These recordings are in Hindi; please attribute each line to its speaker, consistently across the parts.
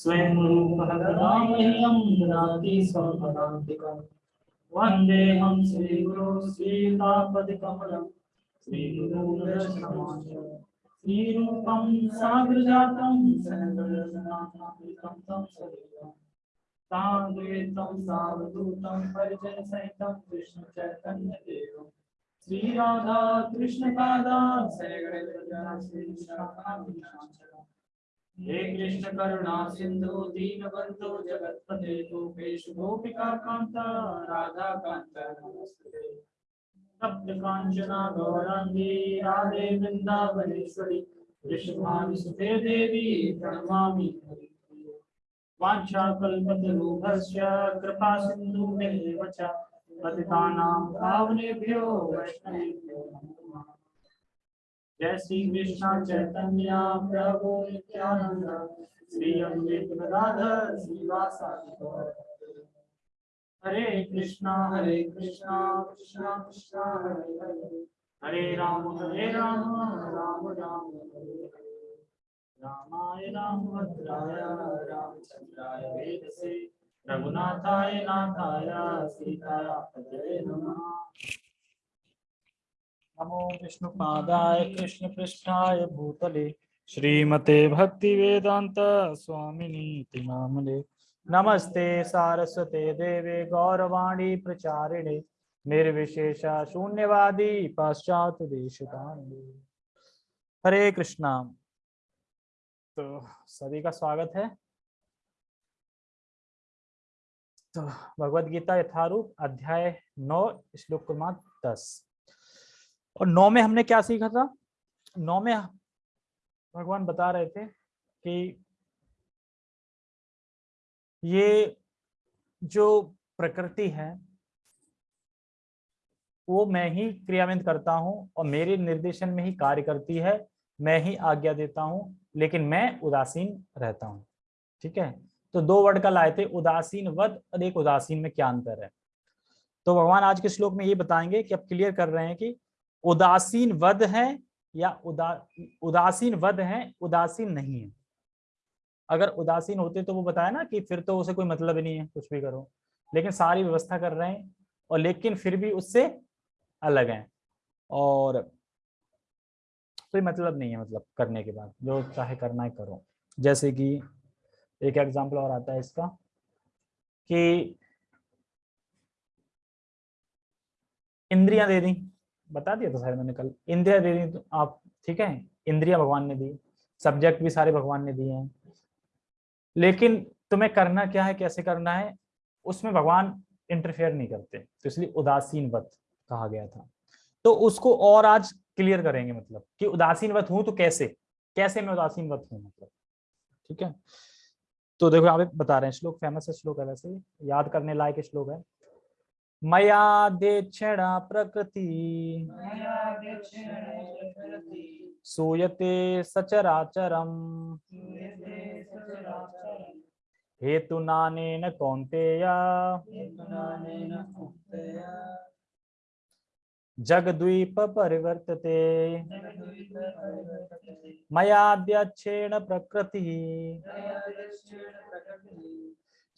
Speaker 1: स्वयं रूपः कदा मह्यं ददाति स्वपदान्तिकम् वन्देऽहं श्रीगुरो श्रीतापतिकमलं श्रीगुरुदर्शनमात्र श्रीरूपं साग्रजातं सहगणनाथान्वितं तं सजीवम् साद्वैतं सावधूतं परिजनसहितं कृष्णचैतन्यदेवं श्रीराधा कृष्णपादा श्रीशाखाभिषाचरम् हे कृष्ण करुणा सिंधु दीनबंधु जगत्पते गोपेश गोपिका कांता राधा कांता नमस्ते। सप्त कांचना गौरांगी राधे वृंदावनेश्वरी वृषभानुसुते देवी, प्रणमामि कृपा सिन्धुभ्येव च पतितानां पावनेभ्यो वैष्णवेभ्यो नमः। जय श्री कृष्ण चैतन्य प्रभु नित्यानंद श्री अद्वैत गदाधर श्रीवासादि हरे कृष्णा हरे कृष्णा कृष्णा कृष्णा, हरे हरे। हरे राम हरे राम राम राम, हरे रामाय रामभद्राय रामचंद्राय वेदसे। रघुनाथाय नाथाय सीताय पतये नमः। नमो विष्णुपादाय कृष्णपृष्ठाय भूतले। श्रीमते भक्ति वेदांत स्वामिनीति नामने नमस्ते सारस्वते देवे गौरवाणी प्रचारिणे, निर्विशेष शून्यवादी पाश्चात देश हरे कृष्णा। तो सभी का स्वागत है। तो भगवत गीता यथारूप अध्याय नौ, श्लोक क्रमांक दस। और नौ में हमने क्या सीखा था? नौ में भगवान बता रहे थे कि ये जो प्रकृति है, वो मैं ही क्रियान्वित करता हूँ और मेरे निर्देशन में ही कार्य करती है। मैं ही आज्ञा देता हूँ, लेकिन मैं उदासीन रहता हूँ। ठीक है? तो दो वर्ड का लाए थे, उदासीन वध और एक उदासीन में क्या अंतर है? तो भगवान आज के श्लोक में ये बताएँगे कि अब क्लियर कर रहे हैं कि उदासीन वध है या उदा, उदासीन वध है, उदासीन नहीं है। अगर उदासीन होते तो वो बताया ना कि फिर तो उसे कोई मतलब ही नहीं है, कुछ भी करो। लेकिन सारी व्यवस्था कर रहे हैं और लेकिन फिर भी उससे अलग हैं। और कोई मतलब नहीं है मतलब करने के बाद, जो चाहे करना है करो। जैसे कि एक एग्ज़ाम्पल और आता है इसका कि इंद्रियाँ दे दी। बता दिया था मैंने कल। इंद्रिया दे दी तो आप ठीक है? इंद्रिया भगवान ने दी, सब्जेक्ट भी सारे भगवान ने दिए हैं। लेकिन तुम्हें करना क्या है, कैसे करना है, उसमें भगवान इंटरफेयर नहीं करते। तो इसलिए उदासीन वत कहा गया था। तो उसको और आज क्लियर करेंगे मतलब कि उदासीन वत हूँ तो कैसे? कैसे मैं उदासीन वत हूँ मतलब? ठीक है? तो देखो आप बता रहे हैं श्लोक फ़ेमस है श्लोक है वैसे। याद करने लायक श्लोक है। मया देक्षण प्रकृति। सूयते सचराचरम। हेतु नानेन कौन्तेय। जगद्वीप परिवर्तते। मयाद्यक्षेण प्रकृति।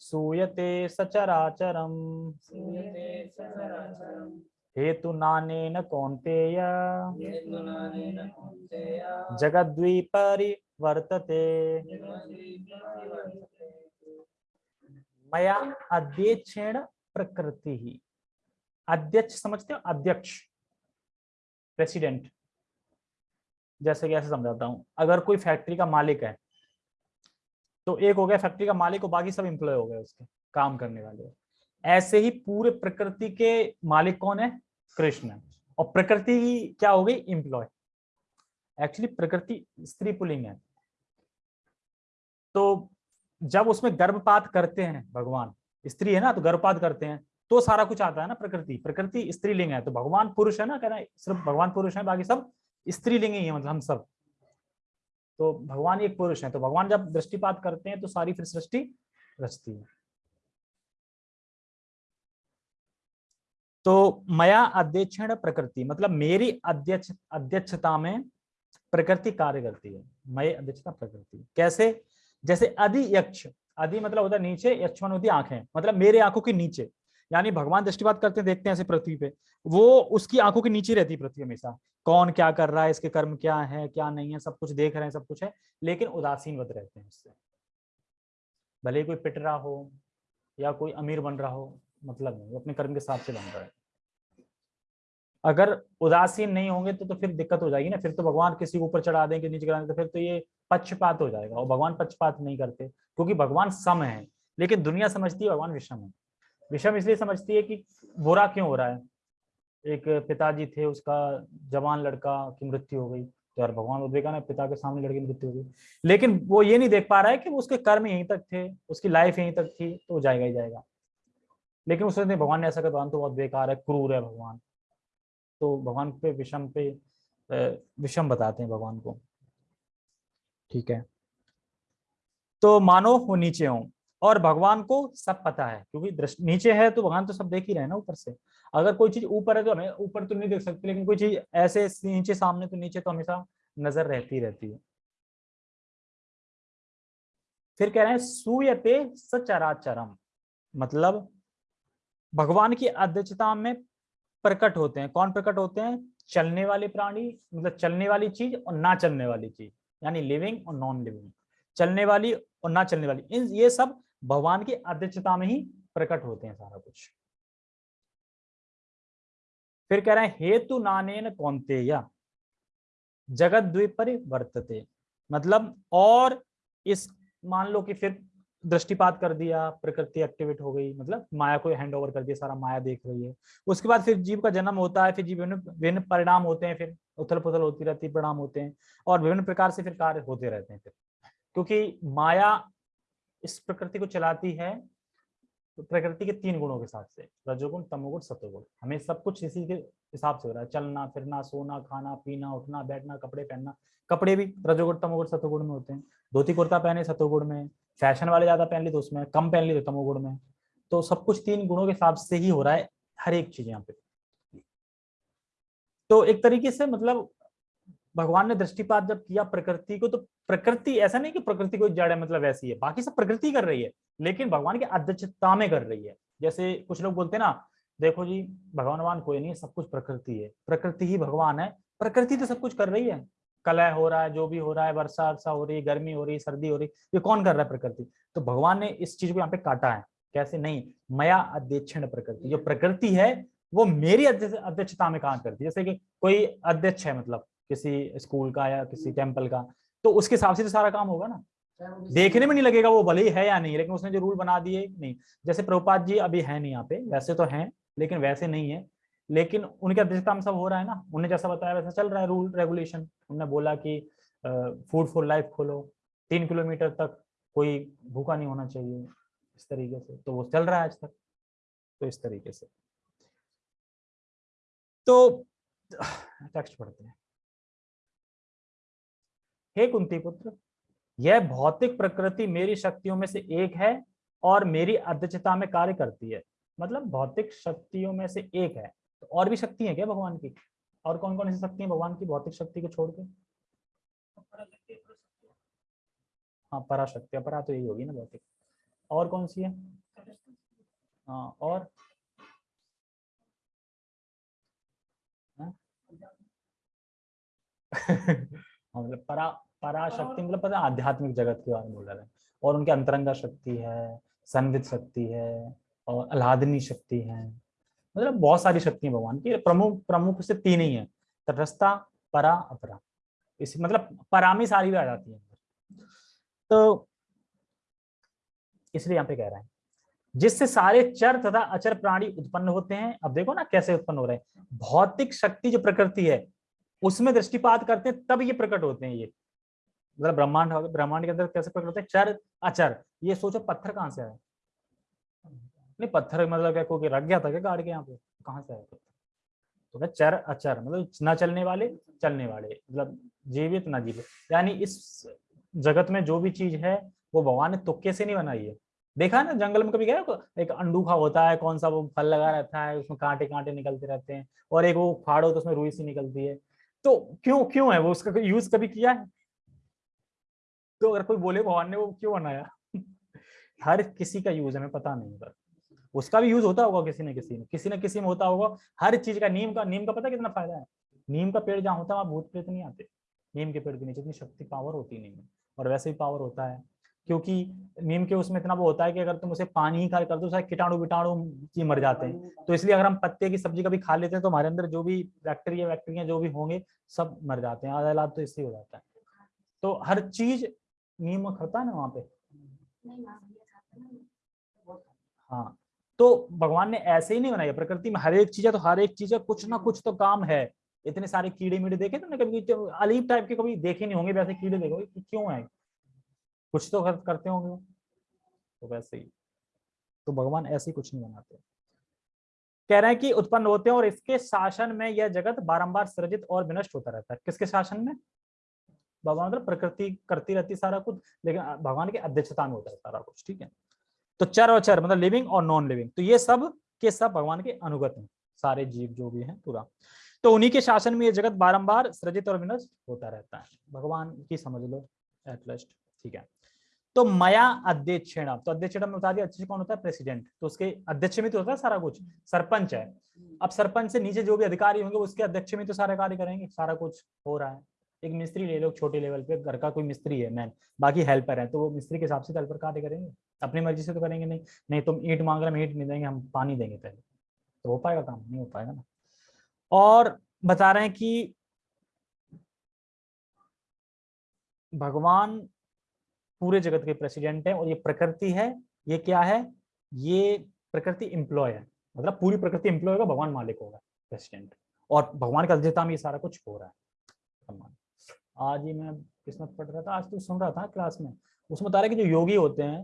Speaker 1: सूयते सचराचरम। हेतु नानेन कौन्तेय। जगद्वीपरिवर्तते। मया अध्यक्षेण प्रकृति। ही अध्यक्ष समझते हो अध्यक्ष। प्रेसिडेंट जैसे कि ऐसे समझाता हूँ। अगर कोई फैक्ट्री का मालिक है तो एक हो गया फैक्ट्री का मालिक और बाकी सब एम्प्लॉय हो गए उसके, काम करने वाले। ऐसे ही पूरे प्रकृति के मालिक कौन है? कृष्ण। और प्रकृति क्या हो गई? एम्प्लॉय एक्चुअली प्रकृति स्त्री पुलिंग है। तो जब उसमें गर्भपात करते हैं भगवान, स्त्री है ना तो गर्भपात करते हैं तो सारा कुछ आता है ना प्रकृति। प्रकृति स्त्रीलिंग है तो भगवान पुरुष है ना, कह रहे सिर्फ़ भगवान पुरुष है, बाकी सब स्त्रीलिंग ही है मतलब हम सब। तो भगवान एक पुरुष है तो भगवान जब दृष्टिपात करते हैं तो सारी फिर सृष्टि रचती है। तो मया अध्यक्षण प्रकृति मतलब मेरी अध्यक्ष, अध्यक्षता में प्रकृति कार्य करती है। मय अध्यक्षता प्रकृति। कैसे? जैसे अधि यक्ष, अधि मतलब होता है नीचे यक्षवन होती आँखें मतलब मेरे आँखों के नीचे। यानी भगवान दृष्टिपात करते देखते हैं ऐसे पृथ्वी पे। वो उसकी आँखों के नीचे रहती है पृथ्वी हमेशा। कौन क्या कर रहा है, इसके कर्म क्या है, क्या नहीं है, सब कुछ देख रहे हैं, सब कुछ है, लेकिन उदासीन वत रहते हैं उससे। भले कोई पिट रहा हो या कोई अमीर बन रहा हो मतलब नहीं अपने कर्म के हिसाब से बन रहा है। अगर उदासीन नहीं होंगे तो तो फिर दिक्कत हो जाएगी ना, फिर तो भगवान किसी को ऊपर चढ़ा देंगे, नीचे गिरा तो फिर तो ये पक्षपात हो जाएगा। और भगवान पक्षपात नहीं करते, क्योंकि भगवान सम है, लेकिन दुनिया समझती है भगवान विषम है। विषम इसलिए समझती है कि बुरा क्यों हो रहा है? एक पिताजी थे, उसका जवान लड़का की मृत्यु हो गई। तो यार भगवान ना पिता के सामने लड़की मृत्यु हो गई। लेकिन वो ये नहीं देख पा रहा है कि उसके कर्म यहीं तक थे, उसकी लाइफ यहीं तक थी तो जाएगा ही जाएगा। लेकिन उसने भगवान ने ऐसा कर तो बहुत बेकार है, क्रूर है भगवान। तो भगवान पे, विषम पे विषम बताते हैं भगवान को। ठीक है? तो मानो वो नीचे हो। और भगवान को सब पता है, क्योंकि नीचे है तो भगवान तो सब देख ही रहे ना ऊपर से। अगर कोई चीज़ ऊपर है तो हमें, ऊपर तो नहीं देख सकते, लेकिन कोई चीज़ ऐसे नीचे, सामने तो नीचे तो हमेशा नज़र रहती रहती है। फिर कह रहे हैं, सूयते सचराचरम। मतलब भगवान की अध्यक्षता में प्रकट होते हैं। कौन प्रकट होते हैं? चलने वाले प्राणी मतलब चलने वाली चीज़ और ना चलने वाली चीज़, यानी लिविंग और नॉन लिविंग चलने वाली और ना चलने वाली। इन, ये सब भगवान की अध्यक्षता में ही प्रकट होते हैं सारा कुछ। फिर कह रहे हैं, हेतु नानेन कौनते जगत द्वीप वर्तते। मतलब और इस, मान लो कि फिर दृष्टिपात कर दिया, प्रकृति एक्टिवेट हो गई मतलब माया को हैंड ओवर कर दिया, सारा माया देख रही है। उसके बाद फिर जीव का जन्म होता है, फिर जीव विभिन्न परिणाम होते हैं, फिर उथल पुथल होती रहती परिणाम होते हैं, और विभिन्न प्रकार से फिर कार्य होते रहते हैं फिर। क्योंकि माया इस प्रकृति को चलाती है तो प्रकृति के तीन गुणों के साथ से, रजोगुण, तमोगुण सतोगुण हमें सब कुछ इसी के हिसाब से हो रहा है। चलना, फिरना, सोना, खाना, पीना, उठना, बैठना, कपड़े पहनना, कपड़े भी रजोगुण, तमोगुण सतोगुण में होते हैं। धोती, कुर्ता पहने सतोगुण में, फ़ैशन वाले ज़्यादा पहन ली तो उसमें कम पहन ली तो तमोगुण में। तो सब कुछ तीन गुणों के हिसाब से ही हो रहा है, हर एक चीज़ यहाँ पे। तो एक तरीके से मतलब भगवान ने दृष्टिपात जब किया प्रकृति को तो प्रकृति, ऐसा नहीं कि प्रकृति कोई जड़ है मतलब ऐसी है। बाकी सब प्रकृति कर रही है, लेकिन भगवान की अध्यक्षता में कर रही है। जैसे कुछ लोग बोलते हैं ना, देखो जी, भगवान कोई नहीं, सब कुछ प्रकृति है। प्रकृति ही भगवान है। प्रकृति तो सब कुछ कर रही है। कलह हो रहा है, जो भी हो रहा है, वर्षा वर्षा हो रही है, गर्मी हो रही है, सर्दी हो रही ये कौन कर रहा है प्रकृति? तो भगवान ने इस चीज़ को यहाँ पे काटा है। कैसे? नहीं, मया अध्यक्षण प्रकृति। जो प्रकृति है, वो मेरी अध्यक्षता में काम करती है? जैसे कि कोई अध्यक्ष है मतलब किसी स्कूल का या किसी टेंपल का तो उसके हिसाब से तो सारा काम होगा ना। देखने में नहीं लगेगा वो भले ही है या नहीं लेकिन उसने जो रूल बना दिए नहीं। जैसे प्रभुपाद जी अभी है नहीं यहाँ पे वैसे तो हैं लेकिन वैसे नहीं है। लेकिन उनके अध्यक्षता में सब हो रहा है ना। उन्हें जैसा बताया वैसा चल रहा है रूल रेगुलेशन। उन्होंने बोला कि फ़ूड फॉर लाइफ खोलो। तीन किलोमीटर तक कोई भूखा नहीं होना चाहिए। इस तरीके से। तो वो चल रहा है आज तक। तो इस तरीके से। तो टेक्स्ट पढ़ते हैं। हे कुंती पुत्र, यह भौतिक प्रकृति मेरी शक्तियों में से एक है और मेरी अध्यक्षता में कार्य करती है। मतलब भौतिक शक्तियों में से एक है। तो और भी शक्ति है क्या भगवान की? और कौन कौन सी शक्ति है भगवान की, भौतिक शक्ति को छोड़ के? हाँ पराशक्ति, अपरा तो यही होगी ना भौतिक। और कौन सी है? हाँ और? हाँ? हाँ मतलब परा पराशक्ति मतलब पता आध्यात्मिक जगत के बारे में बोल रहे हैं। और उनके अंतरंगा शक्ति है संवित शक्ति है और अलादनी शक्ति है। मतलब बहुत सारी शक्ति है भगवान की। प्रमुख प्रमुख से तीन ही है। तटस्था परा अपरा। इस मतलब परामी सारी भी आ जाती है। तो इसलिए यहाँ पे कह रहे हैं जिससे सारे चर तथा अचर प्राणी उत्पन्न होते हैं। अब देखो ना कैसे उत्पन्न हो रहे हैं। भौतिक शक्ति जो प्रकृति है उसमें दृष्टिपात करते हैं, तब ये प्रकट होते हैं ये। मतलब ब्रह्मांड ब्रह्मांड के अंदर कैसे प्रकट होते हैं? चर, अचर। ये सोचो पत्थर कहाँ से आया? नहीं, पत्थर मतलब क्या, कोई रख गया था क्या गाड़ के यहाँ पे? कहाँ से आया तो क्या चर, अचर मतलब न चलने वाले चलने वाले मतलब जीवित, न जीवित। यानी इस जगत में जो भी चीज़ है, वो भगवान ने तुक्के से नहीं बनाई है। देखा ना, जंगल में कभी गया एक अंडूखा होता है, कौन सा वो फल लगा रहता है, उसमें कांटे कांटे निकलते रहते हैं, और एक वो फाड़ो तो उसमें रुई सी निकलती है। तो क्यों क्यों है वो उसका यूज़ कभी किया है? तो अगर कोई बोले भगवान ने वो क्यों बनाया? हर किसी का यूज़ हमें पता नहीं पर उसका भी यूज़ होता होगा किसी न किसी में, किसी न किसी में होता होगा। हर चीज़ का, नीम का नीम का पता कितना फ़ायदा है? नीम का पेड़ जहाँ होता है, वहाँ भूत प्रेत नहीं आते। नीम के पेड़ के नीचे इतनी शक्ति पावर होती नहीं है। और वैसे भी पावर होता है। क्योंकि नीम के उसमें इतना वो होता है कि अगर तुम उसे पानी ही खा कर दो सारे कीटाणु विटाणु ही मर जाते हैं। तो इसलिए अगर हम पत्ते की सब्ज़ी कभी खा लेते हैं तो हमारे अंदर जो भी बैक्टीरिया वैक्टीरिया जो भी होंगे सब मर जाते हैं आधा इलाज तो इससे हो जाता है। तो हर चीज़ नीम खाता है ना वहाँ पे? हाँ। तो भगवान ने ऐसे ही नहीं बनाया प्रकृति में हर एक चीज़ है तो हर एक चीज़ है कुछ ना कुछ तो काम है। इतने सारे कीड़े मीड़े देखे तुमने कभी अलीब टाइप के कभी देखे नहीं होंगे वैसे कीड़े देखो क्यों है? कुछ तो करते होंगे तो वैसे ही। तो भगवान ऐसे ही कुछ नहीं बनाते। कह रहे हैं कि उत्पन्न होते हैं और इसके शासन में यह जगत बारंबार सृजित और विनष्ट होता रहता है। किसके शासन में? भगवान मतलब प्रकृति, करती रहती सारा कुछ, लेकिन भगवान की अध्यक्षता में होता है सारा कुछ, ठीक है? तो चर और चर मतलब लिविंग और नॉन लिविंग तो ये सब के सब भगवान के अनुगत हैं। सारे जीव जो भी हैं, पूरा। तो उन्हीं के शासन में ये जगत बारंबार सृजित और विनष्ट होता रहता है। भगवान की समझ लो एटलीस्ट ठीक है। तो मया अध्यक्षेण तो अध्यक्षेण में बता दिया अध्यक्ष कौन होता है? प्रेसिडेंट। तो उसके अध्यक्ष में तो होता है सारा कुछ सरपंच है। अब सरपंच से नीचे जो भी अधिकारी होंगे उसके अध्यक्ष में तो सारा कार्य करेंगे सारा कुछ हो रहा है। एक मिस्त्री ले लो छोटे लेवल पे घर का कोई मिस्त्री है मैन बाकी हेल्पर है तो वो मिस्त्री के हिसाब से हेल्पर कार्य करेंगे। अपनी मर्ज़ी से तो करेंगे नहीं नहीं तुम ईट मांग रहे हम ईट नहीं देंगे हम पानी देंगे पहले। तो हो पाएगा काम? नहीं हो पाएगा ना। और बता रहे हैं कि भगवान पूरे जगत के प्रेसिडेंट है और ये प्रकृति है, ये क्या है? ये प्रकृति एम्प्लॉय है। मतलब पूरी प्रकृति एम्प्लॉय होगा, भगवान मालिक होगा प्रेसिडेंट और भगवान का अध्यता में ये सारा कुछ हो रहा है। आज ही मैं किस्मत पढ़ रहा था, आज तो सुन रहा था क्लास में। उसमें बता रहे कि जो योगी होते हैं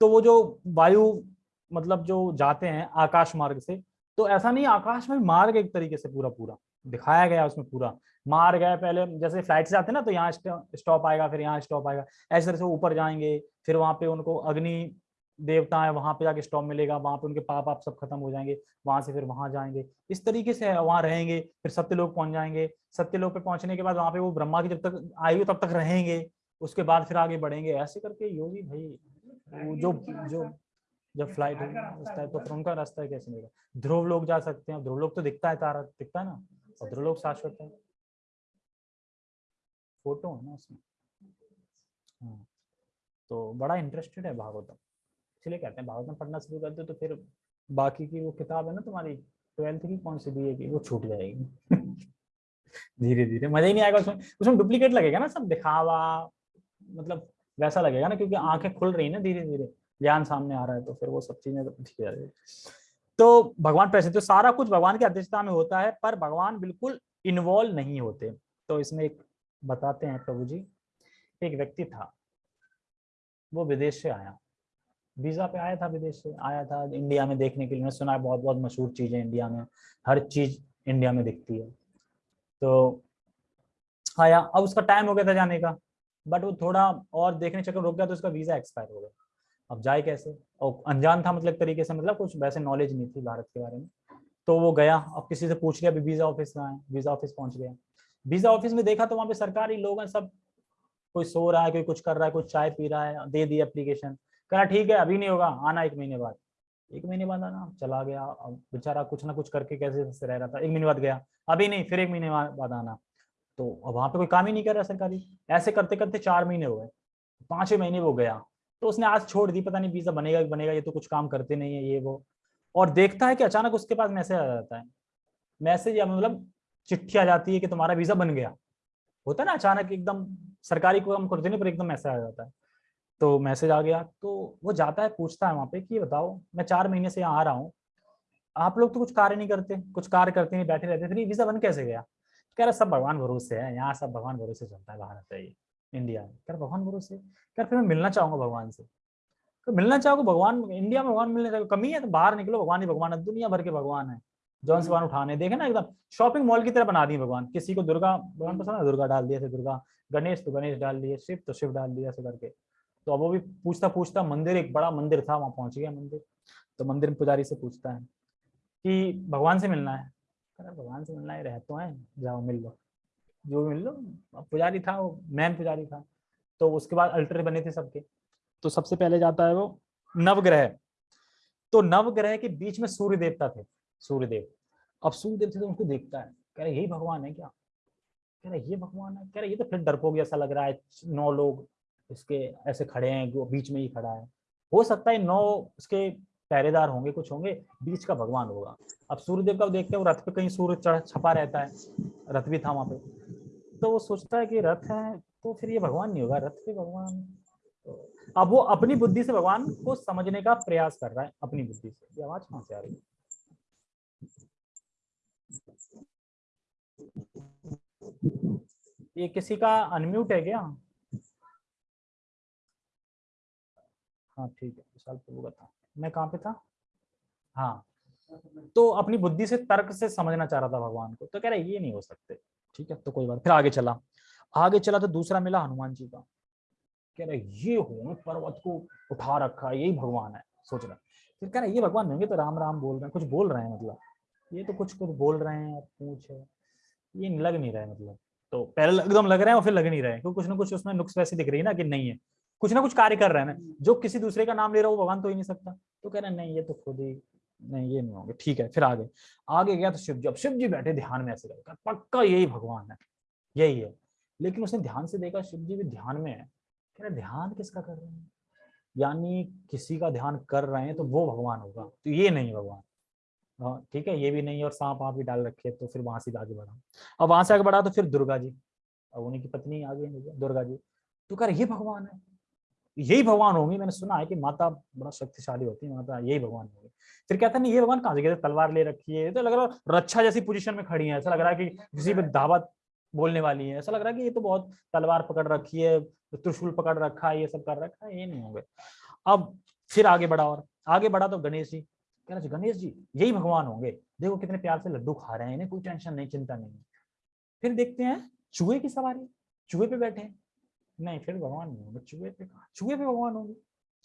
Speaker 1: तो वो जो वायु मतलब जो जाते हैं आकाश मार्ग से तो ऐसा नहीं, आकाश में मार्ग एक तरीके से पूरा पूरा दिखाया गया उसमें पूरा। मार गया पहले, जैसे फ़्लाइट से आते ना तो यहाँ स्टॉप आएगा, फिर यहाँ स्टॉप आएगा। ऐसे तरह से ऊपर जाएँगे, फिर वहाँ पे उनको अग्नि देवता है, वहाँ पे जाके स्टॉप मिलेगा, वहाँ पे उनके पाप आप सब खत्म हो जाएँगे, वहाँ से फिर वहाँ जाएँगे। इस तरीके से वहाँ रहेंगे, फिर सत्य लोग पहुँच जाएँगे। सत्य लोग पे पहुँचने के बाद वहाँ पे वो ब्रह्मा की जब तक आयु तब तक रहेंगे। उसके बाद फिर आगे बढ़ेंगे। ऐसे करके योगी भाई जो जो, जब फ़्लाइट रास्ता है तो उनका रास्ता कैसे मिलेगा? ध्रुव लोग जा सकते हैं। ध्रुव लोग तो दिखता है तारा, दिखता है ना? ध्रुव शाश्वत है। फ़ोटो है ना उसमें। हाँ तो बड़ा इंटरेस्टेड है भागवतम। इसलिए कहते हैं, भागवतम पढ़ना शुरू कर दो तो फिर बाकी की वो किताब है ना तुम्हारी ट्वेल्थ की कौन सी बी की वो छूट जाएगी? धीरे धीरे मज़ा ही नहीं आएगा उसमें। उसमें डुप्लीकेट लगेगा ना सब, दिखावा मतलब वैसा लगेगा ना क्योंकि आँखें खुल रही ना धीरे धीरे ज्ञान सामने आ रहा है तो फिर वो सब चीज़ें ठीक है। तो भगवान पैसे तो सारा कुछ भगवान की अध्यक्षता में होता है, पर भगवान बिल्कुल इन्वॉल्व नहीं होते। तो इसमें एक बताते हैं प्रभु जी, एक व्यक्ति था, वो विदेश से आया। वीज़ा पे आया था, विदेश से आया था। इंडिया में देखने के लिए, मैंने सुना है बहुत बहुत मशहूर चीज़ें इंडिया में, हर चीज़ इंडिया में दिखती है। तो आया, अब उसका टाइम हो गया था जाने का बट वो थोड़ा और देखने चक्कर रुक गया तो उसका वीज़ा एक्सपायर हो गया। अब जाए कैसे? और अनजान था मतलब तरीके से मतलब कुछ वैसे नॉलेज नहीं थी भारत के बारे में। तो वो गया, अब किसी से पूछ लिया, अभी वीज़ा ऑफ़िस में आए वीज़ा ऑफ़िस पहुँच गया। वीज़ा ऑफ़िस में देखा तो वहाँ पे सरकारी लोग हैं, सब कोई सो रहा है, कोई कुछ कर रहा है कोई चाय पी रहा है, दे दी एप्लीकेशन कहा ठीक है, अभी नहीं होगा, आना एक महीने बाद। एक महीने बाद आना, चला गया। अब बेचारा कुछ ना कुछ करके कैसे रह रहा था? एक महीने बाद गया। अभी नहीं, फिर एक महीने बाद आना। तो वहाँ पे कोई काम ही नहीं कर रहा सरकारी। ऐसे करते करते चार महीने हो गए। पाँच महीने वो गया। तो उसने आज छोड़ दी, पता नहीं वीज़ा बनेगा बनेगा, ये तो कुछ काम करते नहीं है, ये वो। और देखता है कि अचानक उसके पास मैसेज आ जाता है। मैसेज या मतलब चिट्ठी आ जाती है कि तुम्हारा वीज़ा बन गया। होता है ना अचानक एकदम सरकारी काम करते नहीं, पर एकदम मैसेज आ जाता है। तो मैसेज आ गया तो वो जाता है, पूछता है वहाँ पे कि बताओ, मैं चार महीने से यहाँ आ रहा हूँ। आप लोग तो कुछ कार्य नहीं करते, कुछ कार्य करते नहीं, बैठे रहते फिर वीज़ा बन कैसे गया? कह रहा, सब भगवान भरोसे है, यहाँ सब भगवान भरोसे चलता है भारत है ये। इंडिया में कर भगवान गुरु से? कर फिर मैं मिलना चाहूँगा भगवान से। तो मिलना चाहोगे? भगवान इंडिया में भगवान मिलने कमी है तो बाहर निकलो भगवान ही भगवान है दुनिया भर के भगवान है। जौन से भगवान उठाने देखे ना एकदम शॉपिंग मॉल की तरह बना दी भगवान। किसी को दुर्गा भगवान पसंद है दुर्गा डाल दिया दुर्गा गणेश तो गणेश डाल दिए शिव तो शिव डाल दिया ऐसे करके। तो अब वो भी पूछता पूछता मंदिर एक बड़ा मंदिर था वहाँ पहुँच गया मंदिर। तो मंदिर में पुजारी से पूछता है कि भगवान से मिलना है? भगवान से मिलना है रह तो है जाओ मिल लो। जो मिल लो। पुजारी था वो, मैन पुजारी था। तो उसके बाद अल्टर बने थे सबके। तो सबसे पहले जाता है वो नवग्रह। तो नवग्रह के बीच में सूर्य देवता थे, सूर्यदेव। अब सूर्यदेव थे तो उनको देखता है। कह रहे, यही भगवान है क्या? कह रहे, ये भगवान है? कह रहे, ये तो फिर डरपोक ऐसा लग रहा है। नौ लोग इसके ऐसे खड़े हैं बीच में ही खड़ा है। हो सकता है नौ उसके पहरेदार होंगे, कुछ होंगे, बीच का भगवान होगा। अब सूर्यदेव का देखते हैं रथ पे कहीं सूर्य चढ़, छपा रहता है, रथ भी था वहाँ पे। तो वो सोचता है कि रथ है तो फिर ये भगवान नहीं होगा, रथ पे भगवान। तो अब वो अपनी बुद्धि से भगवान को समझने का प्रयास कर रहा है, अपनी बुद्धि से। ये आवाज़ कहाँ से आ रही है? ये किसी का अनम्यूट है क्या? हाँ ठीक है विशाल प्रभु का था। मैं कहाँ पे था? हाँ। तो अपनी बुद्धि से तर्क से समझना चाह रहा था भगवान को। तो कह रहे ये नहीं हो सकते। ठीक है तो कोई बात फिर आगे चला। आगे चला तो दूसरा मिला हनुमान जी का। कह रहे ये हो पर्वत को उठा रखा, यही भगवान है। सोच रहा फिर कह रहे ये भगवान नहीं तो राम राम बोल रहे हैं, कुछ बोल रहे हैं मतलब? ये तो कुछ कुछ बोल रहे हैं, पूछ है। ये लग नहीं रहा है मतलब। तो पहले एकदम लग रहे हैं और फिर लग नहीं रहे क्योंकि कुछ ना कुछ उसमें नुक्स वैसे दिख रही है ना कि नहीं है। कुछ ना कुछ कार्य कर रहे हैं। जो किसी दूसरे का नाम ले रहा हो भगवान तो ही नहीं सकता। तो कह रहे हैं, नहीं, ये तो खुद ही, नहीं, ये नहीं होंगे। ठीक है, फिर आगे। आगे गया तो शिव जी, अब शिव जी बैठे ध्यान में ऐसे पक्का यही भगवान है, यही है। लेकिन उसने ध्यान से देखा, शिव जी भी ध्यान में है। कह रहे ध्यान किसका कर रहे हैं? यानी किसी का ध्यान कर रहे हैं तो वो भगवान होगा। तो ये नहीं भगवान। हाँ ठीक है, ये भी नहीं, और सांप आप भी डाल रखे तो फिर वहाँ से आगे बढ़ा। अब वहाँ से आगे बढ़ा तो फिर दुर्गा जी। अब उन्हीं की पत्नी आगे दुर्गा जी। तो कह रहे, ये भगवान है। यही भगवान होंगे, मैंने सुना है कि माता बड़ा शक्तिशाली होती है, माता यही भगवान होंगे। फिर कहते नहीं, ये भगवान कहाँ से कहते तलवार ले रखी है। तो लग रहा है रक्षा जैसी पोजीशन में खड़ी है। ऐसा लग रहा है कि किसी पे दावत बोलने वाली है। ऐसा लग रहा है कि ये तो बहुत तलवार पकड़ रखी है, त्रिशूल पकड़ रखा है, ये सब कर रखा है, ये नहीं होंगे। अब फिर आगे बढ़ा और, आगे बढ़ा तो गणेश जी। कह रहे गणेश जी, यही भगवान होंगे। देखो कितने प्यार से लड्डू खा रहे हैं, इन्हें कोई टेंशन नहीं, चिंता नहीं। फिर देखते हैं, चूहे की सवारी, चूहे पे बैठे नहीं, फिर भगवान नहीं होंगे, चूहे पे कहा? चूहे पे भगवान होंगे?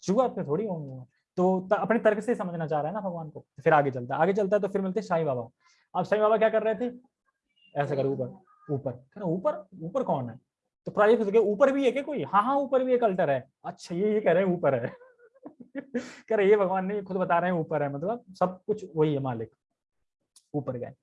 Speaker 1: चूहा पे थोड़ी होंगे। तो अपने तर्क से समझना चाह रहा है ना भगवान को? फिर आगे चलता है। आगे चलता है तो फिर मिलते साईं बाबा। अब साईं बाबा क्या कर रहे थे? ऐसा कर, ऊपर ऊपर। ऊपर? ऊपर कौन है? तो प्राइवेट ऊपर भी है क्या कोई? हाँ हाँ ऊपर भी एक अल्टर है। अच्छा ये ये कह रहे हैं, ऊपर है। कह रहे, ये भगवान नहीं खुद बता रहे हैं, ऊपर है। मतलब सब कुछ वही है मालिक। ऊपर गए।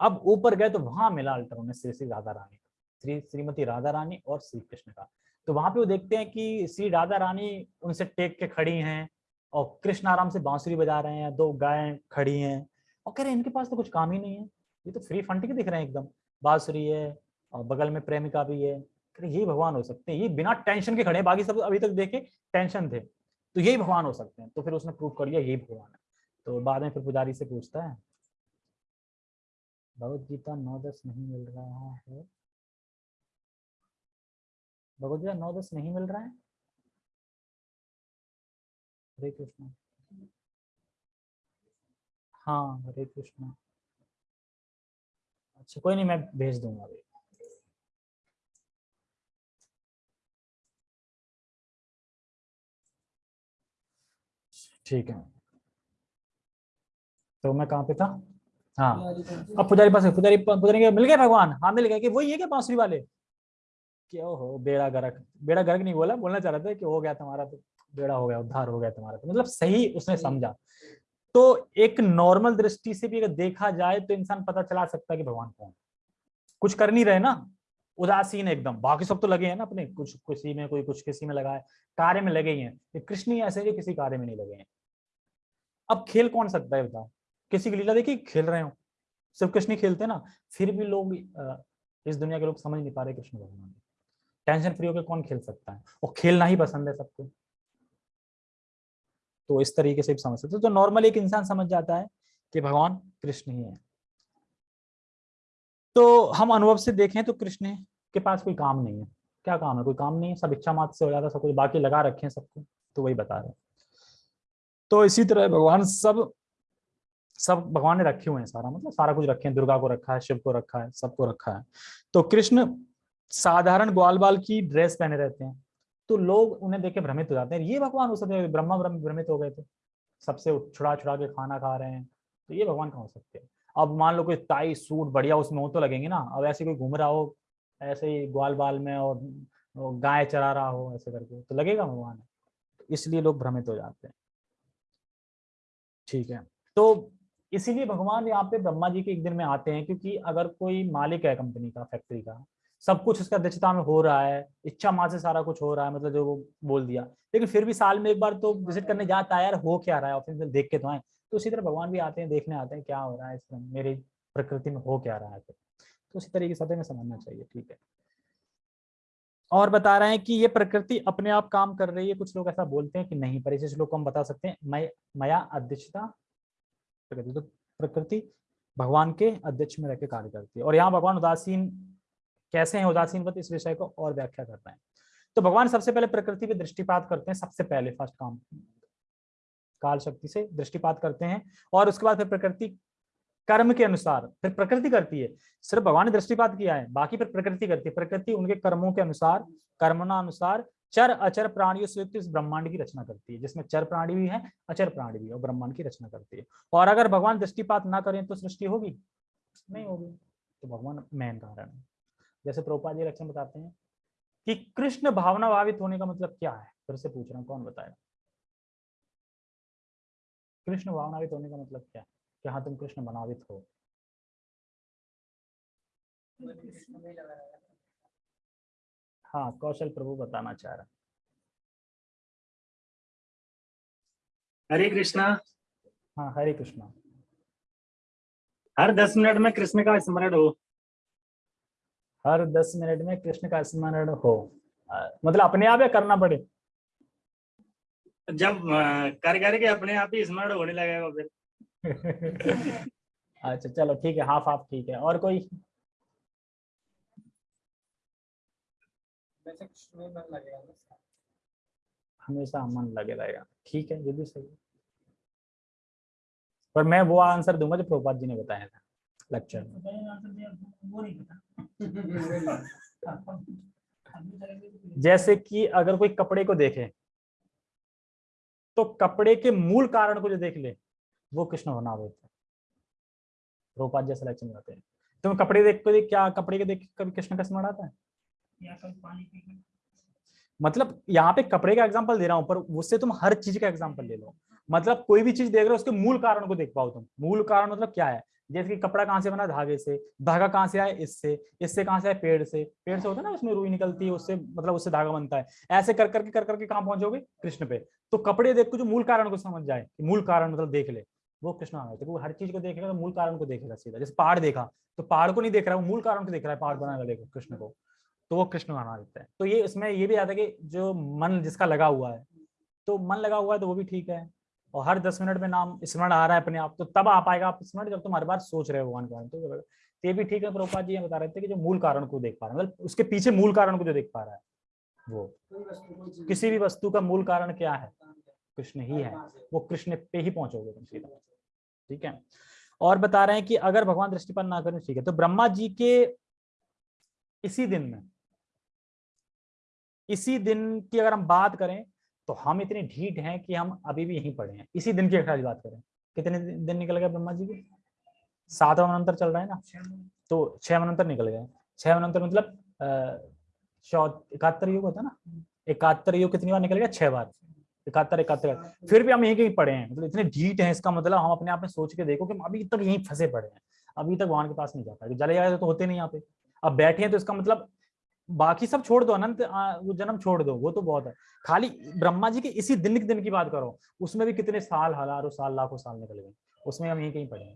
Speaker 1: अब ऊपर गए तो वहाँ मिला अल्टर उन्हें श्री श्री राधा रानी। श्री, श्रीमती राधा रानी और श्री कृष्ण का। तो वहाँ पे वो देखते हैं कि श्री राधा रानी उनसे टेक के खड़ी हैं और कृष्ण आराम से बांसुरी बजा रहे हैं, दो गायें खड़ी हैं और कह रहे हैं, इनके पास तो कुछ काम ही नहीं है। ये तो फ्री फंड के दिख रहे हैं एकदम। बांसुरी है और बगल में प्रेमिका भी है। कह रहे ये भगवान हो सकते हैं। ये बिना टेंशन के खड़े हैं। बाकी सब अभी तक देखे टेंशन थे। तो यही भगवान हो सकते हैं। तो फिर उसने प्रूव कर लिया, यही भगवान है। तो बाद में फिर पुजारी से पूछता है, भगवत गीता नौ दस नहीं मिल रहा है? भगवत गीता नौ दस नहीं मिल रहा है। हरे कृष्ण। हाँ हरे कृष्ण। अच्छा कोई नहीं मैं भेज दूँगा अभी। ठीक है। तो मैं कहाँ पे था? हाँ। अब पुजारी पास पुजारी पुजारी मिल गए भगवान? हाँ मिल गए। कि वही है क्या बांसुरी वाले? कि हो बेड़ा गर्क। बेड़ा गर्क नहीं बोला बोलना चाह रहा था कि हो गया तुम्हारा तो बेड़ा हो गया उद्धार हो गया तुम्हारा तो। मतलब सही उसने समझा। तो एक नॉर्मल दृष्टि से भी अगर देखा जाए तो इंसान पता चला सकता है कि भगवान कौन कुछ कर नहीं रहे ना उदासीन एकदम। बाकी सब तो लगे हैं ना अपने कुछ किसी में कोई कुछ किसी में लगा है कार्य में लगे ही हैं। कृष्ण ही ऐसे जो किसी कार्य में नहीं लगे हैं। अब खेल कौन सकता है बताओ? किसी की लीला देखिए खेल रहे हो। सिर्फ़ कृष्ण खेलते ना फिर भी लोग इस दुनिया के लोग समझ नहीं पा रहे कृष्ण भगवान। टेंशन फ्री होकर कौन खेल सकता है? और खेलना ही पसंद है सबको। तो इस तरीके से भी समझ सकते तो नॉर्मल एक इंसान समझ जाता है कि भगवान कृष्ण ही है। तो हम अनुभव से देखें तो कृष्ण के पास कोई काम नहीं है। क्या काम है? कोई काम नहीं है। सब इच्छा मात्र से हो जाता है। सब कुछ बाकी लगा रखे हैं सबको। तो वही बता रहे तो इसी तरह भगवान सब सब भगवान ने रखे हुए हैं सारा। मतलब सारा कुछ रखे हैं। दुर्गा को रखा है, शिव को रखा है, सबको रखा है। तो कृष्ण साधारण ग्वाल बाल की ड्रेस पहने रहते हैं। तो लोग उन्हें देख के भ्रमित हो जाते हैं। ये भगवान हो सकते हैं ब्रह्मा ब्रह्म भ्रमित हो गए थे। सबसे छुड़ा छुड़ा के खाना खा रहे हैं। तो ये भगवान कहाँ हो सकते हैं? अब मान लो कोई टाई सूट बढ़िया उसमें हो तो लगेंगे ना। अब ऐसे कोई घूम रहा हो, ऐसे ही ग्वाल बाल में और गाय चरा रहा हो ऐसे करके तो लगेगा भगवान। इसलिए लोग भ्रमित हो जाते हैं। ठीक है। तो इसीलिए भगवान यहाँ पे ब्रह्मा जी के एक दिन में आते हैं, क्योंकि अगर कोई मालिक है कंपनी का, फैक्ट्री का सब कुछ उसका अध्यक्षता में हो रहा है, इच्छा माँ से सारा कुछ हो रहा है मतलब जो वो बोल दिया। लेकिन फिर भी साल में एक बार तो विज़िट करने जाता है, यार हो क्या रहा है ऑफ़िस में देख के तो आए। तो उसी तरह भगवान भी आते हैं, देखने आते हैं, क्या हो रहा है इसमें मेरी प्रकृति में हो क्या रहा है तो उसी तरीके से में समझना चाहिए, ठीक है। और बता रहे हैं कि ये प्रकृति अपने आप काम कर रही है, कुछ लोग ऐसा बोलते हैं कि नहीं, पर इसे श्लोक हम बता सकते हैं, मय, मया अध्यक्षता तो प्रकृति भगवान के अध्यक्ष में रहकर कार्य करती है। और यहाँ भगवान उदासीन कैसे हैं उदासीन इस विषय को और व्याख्या करते हैं तो भगवान सबसे पहले प्रकृति पे दृष्टिपात करते हैं, सबसे पहले फ़र्स्ट काम। काल शक्ति से दृष्टिपात करते हैं और उसके बाद फिर प्रकृति कर्म के अनुसार, फिर प्रकृति करती है। सिर्फ़ भगवान ने दृष्टिपात किया है, बाकी फिर प्रकृति करती है। प्रकृति उनके कर्मों के अनुसार कर्मना अनुसार चर, अचर प्राणियों से युक्त इस ब्रह्मांड की रचना करती है। जिसमें चर प्राणी भी है, अचर प्राणी भी है, और ब्रह्मांड की रचना करती है। और अगर भगवान दृष्टिपात ना करें तो सृष्टि होगी? नहीं होगी। तो भगवान मेन कारण है। जैसे प्रोपा जी लक्षण बताते हैं कि कृष्ण भावना भावित होने का मतलब क्या है? फिर से पूछ रहा हूँ कौन बताएगा? कृष्ण भावनावित होने का मतलब क्या कि हाँ तुम कृष्ण बनावित हो। हाँ कौशल प्रभु बताना चाह रहा।
Speaker 2: हरे कृष्णा।
Speaker 1: हाँ हरे कृष्णा।
Speaker 2: हर दस मिनट में कृष्ण का स्मरण हो।
Speaker 1: हर दस मिनट में कृष्ण का स्मरण हो। मतलब अपने आप या करना पड़े।
Speaker 2: जब कर करके अपने आप ही स्मरण होने लगेगा फिर।
Speaker 1: अच्छा चलो ठीक है हाफ़ हाफ़ ठीक है। और कोई? हमेशा मन लगे रहेगा। ठीक है ये भी सही है। पर मैं वो आंसर दूँगा जो प्रभुपाद जी ने बताया था। लेक्चर जैसे कि अगर कोई कपड़े को देखे तो कपड़े के मूल कारण को जो देख ले वो कृष्ण होना होता है रोपात जैसे लेक्चर में आते हैं। तुम कपड़े देख को देख क्या कपड़े के देख कभी कृष्ण का स्मरण आता है मतलब यहाँ पे कपड़े का एग्ज़ाम्पल दे रहा हूँ पर उससे तुम हर चीज़ का एग्ज़ाम्पल ले लो। मतलब कोई भी चीज़ देख रहे हो उसके मूल कारण को देख पाओ तुम। मूल कारण मतलब क्या है? जैसे कि कपड़ा कहाँ से बना? धागे से। धागा कहाँ से आए इससे। इससे कहाँ से आए पेड़ से। पेड़ से होता है ना, उसमें रुई निकलती है, उससे मतलब उससे धागा बनता है। ऐसे कर करके कर करके कहाँ पहुंचोगे? कृष्ण पे। तो कपड़े देख को जो मूल कारण को समझ जाए मूल कारण मतलब देख ले। वो कृष्ण आ तो वो हर चीज़ को देखेगा तो मूल कारण को देखेगा सीधा। जैसे पहाड़ देखा तो पहाड़ को नहीं देख रहा है वो मूल कारण को देख रहा है, पहाड़ बनाने वाले कृष्ण को। तो वो कृष्ण बना देता है। तो ये, इसमें ये भी आता है कि जो मन जिसका लगा हुआ है तो मन लगा हुआ है तो वो भी ठीक है। और हर दस मिनट में नाम स्मरण आ रहा है अपने आप तो तब आ पाएगा आप स्मरण जब तुम हर बार सोच रहे हो भगवान के बारे में तो ये भी ठीक है प्रभुपाद जी बता रहे थे कि जो मूल कारण को देख पा रहे हैं मतलब उसके पीछे मूल कारण को जो देख पा रहा है, वो। किसी भी वस्तु का मूल कारण क्या है? कृष्ण ही है। वो कृष्ण पे ही पहुंचोगे तुम सीधा। ठीक है? और बता रहे हैं कि अगर भगवान दृष्टिपात ना करें, ठीक है तो ब्रह्मा जी के इसी दिन में, इसी दिन की अगर हम बात करें तो हम इतने ढीठ हैं कि हम अभी भी यहीं पड़े हैं। इसी दिन की खाली बात करें। कितने दिन निकल गए ब्रह्मा जी के? सातवा मनंतर चल रहा है ना? तो छह मनंतर निकल गए। छह मनंतर मतलब इकहत्तर युग होता है ना? इकहत्तर युग कितनी बार निकल गया? छह बार। इकहत्तर इकहत्तर फिर भी हम यहीं कहीं पड़े हैं। मतलब इतने ढीठ हैं इसका मतलब हम अपने आप में सोच के देखो कि अभी तक यहीं फंसे पड़े हैं। अभी तक वहाँ के पास नहीं जाता जले जाए तो होते नहीं यहाँ पे। अब बैठे हैं तो इसका मतलब बाकी सब छोड़ दो अनंत वो जन्म छोड़ दो वो तो बहुत है। खाली ब्रह्मा जी के इसी दिन के दिन की बात करो उसमें भी कितने साल हज़ारों साल लाखों साल निकल गए उसमें हम यहीं कहीं पढ़े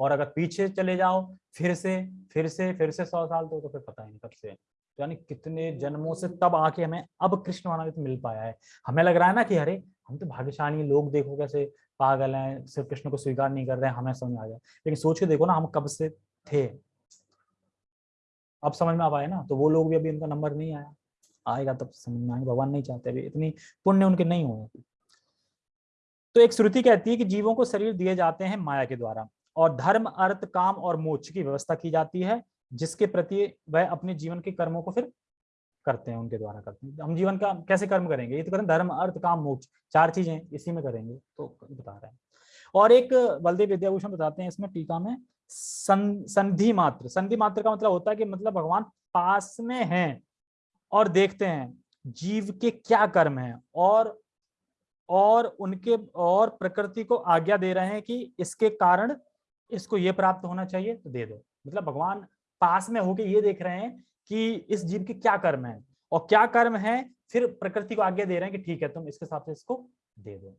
Speaker 1: और अगर पीछे चले जाओ फिर से फिर से फिर से सौ साल तो, तो फिर पता ही नहीं कब से। तो यानी कितने जन्मों से तब आके हमें अब कृष्ण मानव मिल पाया है। हमें लग रहा है ना कि अरे हम तो भाग्यशाली लोग देखो कैसे पागल हैं सिर्फ़ कृष्ण को स्वीकार नहीं कर रहे हैं हमें समझ आ गया। लेकिन सोच के देखो ना हम कब से थे। अब समझ में आ पाए ना? तो वो लोग भी अभी उनका नंबर नहीं आया। आएगा तब समझ में आएगा, भगवान नहीं चाहते अभी। इतनी पुण्य उनके नहीं हुए। तो एक श्रुति कहती है कि जीवों को शरीर दिए जाते हैं माया के द्वारा और धर्म, अर्थ, काम और मोक्ष की व्यवस्था की जाती है, जिसके प्रति वह अपने जीवन के कर्मों को फिर करते हैं, उनके द्वारा करते हैं। हम जीवन का कैसे कर्म करेंगे? ये तो करें धर्म, अर्थ, काम, मोक्ष, चार चीज़ें इसी में करेंगे तो बता रहे हैं। और एक बलदेव विद्याभूषण बताते हैं इसमें टीका में सं, संधि मात्र। संधि मात्र का मतलब होता है कि मतलब भगवान पास में हैं और देखते हैं जीव के क्या कर्म हैं और और उनके और प्रकृति को आज्ञा दे रहे हैं कि इसके कारण इसको ये प्राप्त होना चाहिए तो दे दो। मतलब भगवान पास में होके ये देख रहे हैं कि इस जीव के क्या कर्म है और क्या कर्म है फिर प्रकृति को आज्ञा दे रहे हैं कि ठीक है तुम इसके हिसाब से इसको दे दो।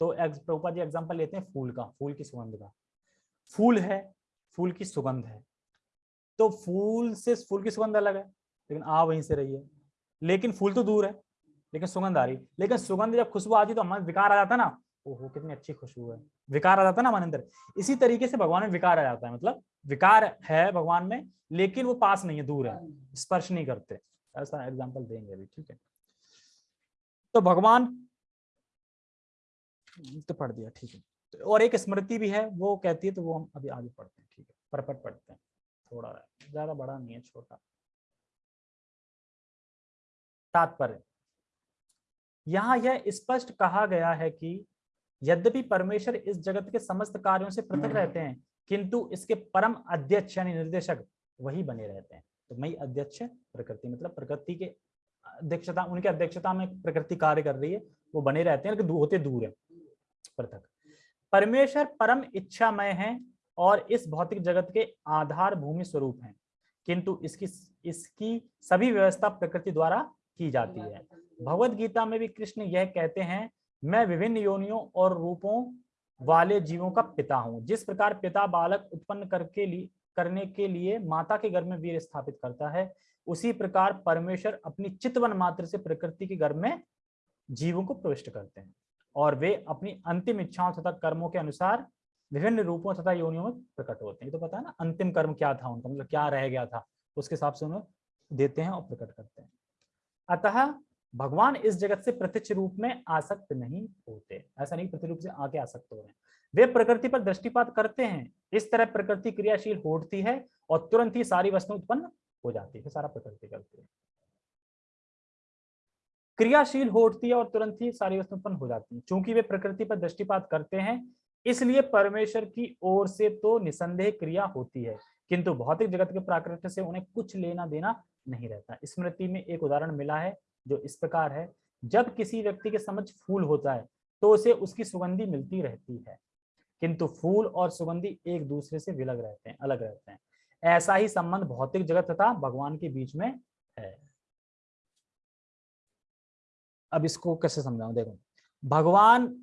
Speaker 1: तो प्रभुपा जी एग्ज़ाम्पल लेते हैं फूल का फूल की सुगंध का। फूल है, फूल की सुगंध है। तो फूल से, फूल की सुगंध अलग है, लेकिन आ वहीं से रही है लेकिन फूल तो दूर है, लेकिन सुगंध आ रही लेकिन सुगंध जब खुशबू आती तो हमारे विकार आ जाता ना, ओहो, कितनी अच्छी खुशबू है। विकार आ जाता ना हमारे अंदर। इसी तरीके से भगवान में विकार आ जाता है मतलब विकार है भगवान में, लेकिन वो पास नहीं है, दूर है, स्पर्श नहीं करते। ऐसा एग्ज़ाम्पल देंगे अभी, ठीक है? तो भगवान तो पढ़ दिया, ठीक है। और एक स्मृति भी है, वो कहती है तो वो हम अभी आगे पढ़ते हैं, ठीक है, परपट पढ़ते हैं, थोड़ा ज़्यादा बड़ा नहीं है, छोटा। तात्पर्य। यहाँ यह स्पष्ट कहा गया है कि यद्यपि परमेश्वर इस जगत के समस्त कार्यों से पृथक रहते हैं, किंतु इसके परम अध्यक्ष यानी निर्देशक वही बने रहते हैं। तो मई अध्यक्ष, प्रकृति मतलब प्रकृति के अध्यक्षता, उनके अध्यक्षता में प्रकृति कार्य कर रही है, वो बने रहते हैं, लेकिन होते दूर है, पृथक। परमेश्वर परम इच्छामय है और इस भौतिक जगत के आधार भूमि स्वरूप हैं। किंतु इसकी इसकी सभी व्यवस्था प्रकृति द्वारा की जाती है। भगवत गीता में भी कृष्ण यह कहते हैं, मैं विभिन्न योनियों और रूपों वाले जीवों का पिता हूँ। जिस प्रकार पिता बालक उत्पन्न करके लिए करने के लिए माता के गर्भ में वीर स्थापित करता है, उसी प्रकार परमेश्वर अपनी चितवन मात्र से प्रकृति के गर्भ में जीवों को प्रविष्ट करते हैं। और वे अपनी अंतिम इच्छाओं तथा कर्मों के अनुसार विभिन्न रूपों तथा योनियों में प्रकट होते हैं। तो पता है ना, अंतिम कर्म क्या था उनका मतलब क्या रह गया था, उसके हिसाब से उन्हें देते हैं और प्रकट करते हैं। अतः भगवान इस जगत से प्रत्यक्ष रूप में आसक्त नहीं होते, ऐसा नहीं प्रति रूप से आके आसक्त हो रहे हैं। वे प्रकृति पर दृष्टिपात करते हैं, इस तरह प्रकृति क्रियाशील होती है और तुरंत ही सारी वस्तु उत्पन्न हो जाती है सारा प्रकृति करती है। क्रियाशील होती है और तुरंत ही सारी वस्तु उत्पन्न हो जाती है। चूँकि वे प्रकृति पर दृष्टिपात करते हैं, इसलिए परमेश्वर की ओर से तो निसंदेह क्रिया होती है, किंतु भौतिक जगत के प्राकृत से उन्हें कुछ लेना देना नहीं रहता। स्मृति में एक उदाहरण मिला है, जो इस प्रकार है, जब किसी व्यक्ति के समझ फूल होता है तो उसे उसकी सुगंधी मिलती रहती है, किंतु फूल और सुगंधी एक दूसरे से विलग रहते हैं, अलग रहते हैं। ऐसा ही संबंध भौतिक जगत तथा भगवान के बीच में है। अब इसको कैसे समझाऊं? देखो, भगवान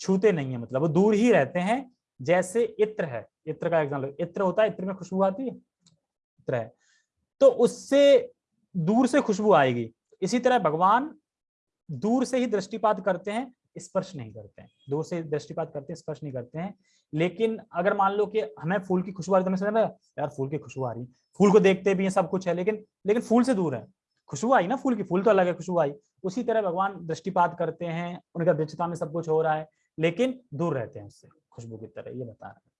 Speaker 1: छूते नहीं है मतलब वो दूर ही रहते हैं, जैसे इत्र है। इत्र का एग्ज़ाम्पल इत्र होता है, इत्र में खुशबू आती है? इत्र है। तो उससे दूर से खुशबू आएगी। इसी तरह भगवान दूर से ही दृष्टिपात करते हैं, स्पर्श नहीं करते हैं। दूर से दृष्टिपात करते हैं, स्पर्श नहीं करते हैं। लेकिन अगर मान लो कि हमें फूल की खुशबू आ रही तो यार फूल की खुशबू आ रही फूल को देखते भी हैं, सब कुछ है, लेकिन लेकिन फूल से दूर है। खुशबू आई ना फूल की, फूल तो अलग है, खुशबू आई। उसी तरह भगवान दृष्टिपात करते हैं, उनका दृष्टता में सब कुछ हो रहा है, लेकिन दूर रहते हैं उससे, खुशबू की तरह, ये बता रहे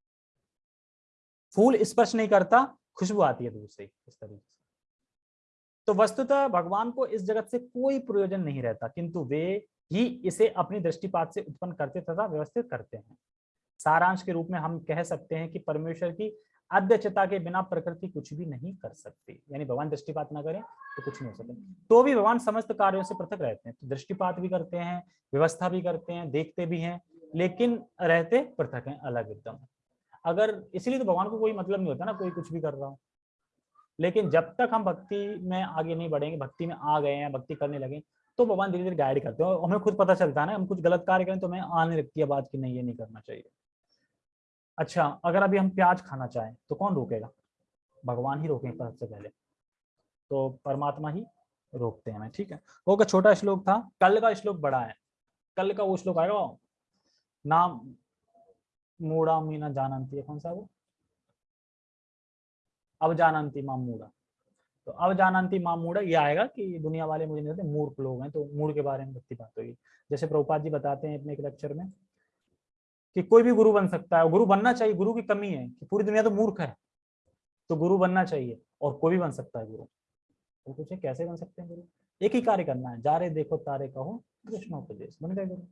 Speaker 1: फूल स्पर्श नहीं करता, खुशबू आती है दूर से इस तरीके से। तो वस्तुतः भगवान को इस जगत से कोई प्रयोजन नहीं रहता, किंतु वे ही इसे अपनी दृष्टिपात से उत्पन्न करते तथा व्यवस्थित करते हैं। सारांश के रूप में हम कह सकते हैं कि परमेश्वर की अध्यक्षता के बिना प्रकृति कुछ भी नहीं कर सकती। यानी भगवान दृष्टिपात ना करें तो कुछ नहीं हो सकता। तो भी भगवान समस्त कार्यों से पृथक रहते हैं तो दृष्टिपात भी करते हैं, व्यवस्था भी करते हैं, देखते भी हैं, लेकिन रहते पृथक हैं अलग एकदम। अगर इसलिए तो भगवान को कोई मतलब नहीं होता ना, कोई कुछ भी कर रहा हो। लेकिन जब तक हम भक्ति में आगे नहीं बढ़ेंगे, भक्ति में आ गए हैं, भक्ति करने लगे तो भगवान धीरे धीरे गाइड करते हैं। हमें खुद पता चलता है ना, हम कुछ गलत कार्य करें तो हमें आने लगती है बात की नहीं, ये नहीं करना चाहिए। अच्छा अगर अभी हम प्याज खाना चाहें तो कौन रोकेगा? भगवान ही रोकेंगे सबसे पहले। तो परमात्मा ही रोकते हैं ठीक है? वो का छोटा श्लोक था, कल का श्लोक बड़ा है। कल का वो श्लोक आएगा? नाम मूड़ा मीना जानती है, कौन सा वो? अब जानती माम मूड़ा तो अब जानंती माँ मूड़ा ये आएगा कि दुनिया वाले मुझे नहीं मूर्ख लोग हैं तो मूड के बारे में कितनी बात होगी। जैसे प्रभुपाद जी बताते हैं अपने एक लेक्चर में कि कोई भी गुरु बन सकता है गुरु बनना चाहिए, गुरु की कमी है कि पूरी दुनिया तो मूर्ख है तो गुरु बनना चाहिए, और कोई भी बन सकता है गुरु। तो पूछे, कैसे बन सकते हैं गुरु? एक ही कार्य करना है जा रे देखो, तारे कहो कृष्णोपदेश बन गए गुरु।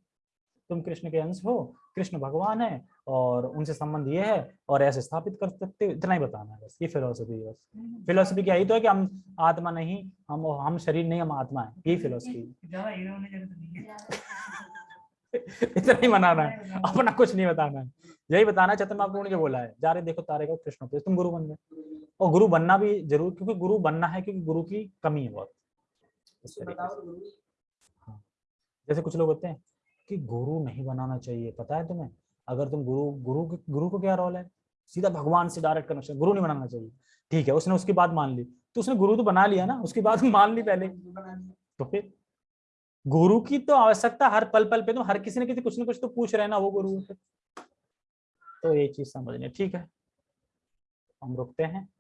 Speaker 1: तुम कृष्ण के अंश हो, कृष्ण भगवान है, और उनसे संबंध ये है, और ऐसे स्थापित कर सकते हो, इतना ही बताना है बस, ये फिलोसफी है बस। फिलोसफी क्या, यही तो है कि हम आत्मा नहीं, हम हम शरीर नहीं, हम आत्मा है, यही फिलोसफी इतना ही मनाना है। अपना कुछ नहीं बताना है। यही बताना है चतुर्मा ने जो बोला है। जा रहे देखो तारे का कृष्ण उपदेश। तुम गुरु बन गए और गुरु बनना भी ज़रूर क्योंकि गुरु बनना है क्योंकि गुरु की कमी है बहुत। इस तरीके हाँ। जैसे कुछ लोग होते हैं कि गुरु नहीं बनाना चाहिए। पता है तुम्हें? अगर तुम गुरु गुरु के- गुरु को क्या रोल है? सीधा भगवान से डायरेक्ट कनेक्शन गुरु नहीं बनाना चाहिए। ठीक है उसने उसकी बात मान ली। तो उसने गुरु तो बना लिया ना? उसकी बात मान ली पहले। तो फिर? गुरु की तो आवश्यकता हर पल पल पे तो हर किसी ने किसी कुछ ना कुछ तो पूछ रहे ना वो गुरु। से तो ये चीज़ समझने ठीक है? हम रुकते हैं।